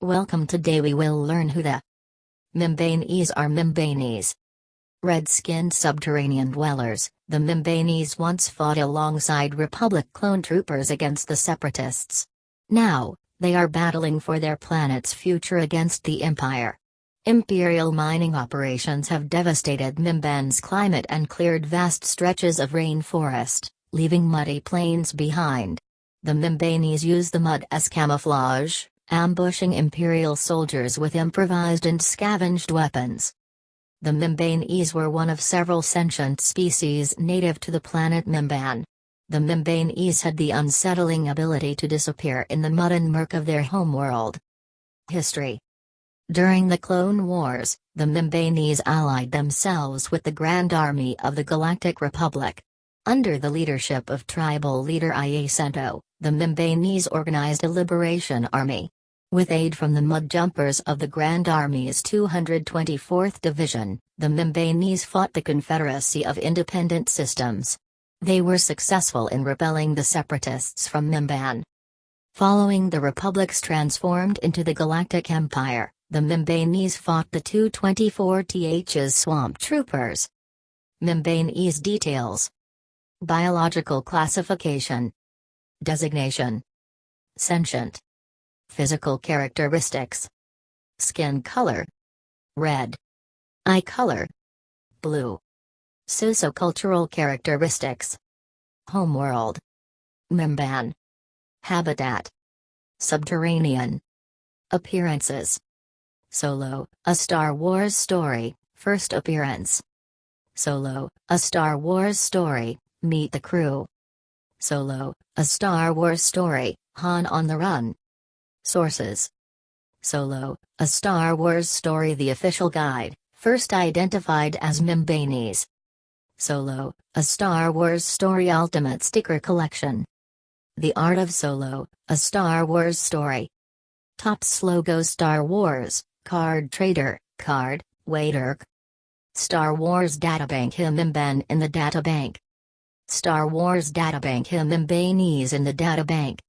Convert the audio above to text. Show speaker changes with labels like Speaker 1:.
Speaker 1: Welcome today we will learn who the Mimbanese are Mimbanese. Red-skinned subterranean dwellers, the Mimbanese once fought alongside Republic clone troopers against the Separatists. Now, they are battling for their planet's future against the Empire. Imperial mining operations have devastated Mimban's climate and cleared vast stretches of rainforest, leaving muddy plains behind. The Mimbanese use the mud as camouflage, ambushing Imperial soldiers with improvised and scavenged weapons. The Mimbanese were one of several sentient species native to the planet Mimban. The Mimbanese had the unsettling ability to disappear in the mud and murk of their homeworld. History During the Clone Wars, the Mimbanese allied themselves with the Grand Army of the Galactic Republic. Under the leadership of tribal leader Iacento, the Mimbanese organized a liberation army. With aid from the mud jumpers of the Grand Army's 224th Division, the Mimbanese fought the Confederacy of Independent Systems. They were successful in repelling the separatists from Mimban. Following the Republic's transformed into the Galactic Empire, the Mimbanese fought the 224th's Swamp Troopers. Mimbanese details Biological classification Designation Sentient Physical characteristics. Skin color. Red. Eye color. Blue. Sociocultural characteristics. Homeworld Mimban Habitat. Subterranean. Appearances. Solo, A Star Wars Story, First Appearance. Solo, A Star Wars Story, Meet the Crew. Solo, A Star Wars Story, Han on the Run Sources Solo, A Star Wars Story The Official Guide, first identified as Mimbanese. Solo, A Star Wars Story Ultimate Sticker Collection. The Art of Solo, A Star Wars Story. Topps logo Star Wars, Card Trader, Card, Waiter. Star Wars Databank Himimban in the Databank. Star Wars Databank Himimbanese in the Databank.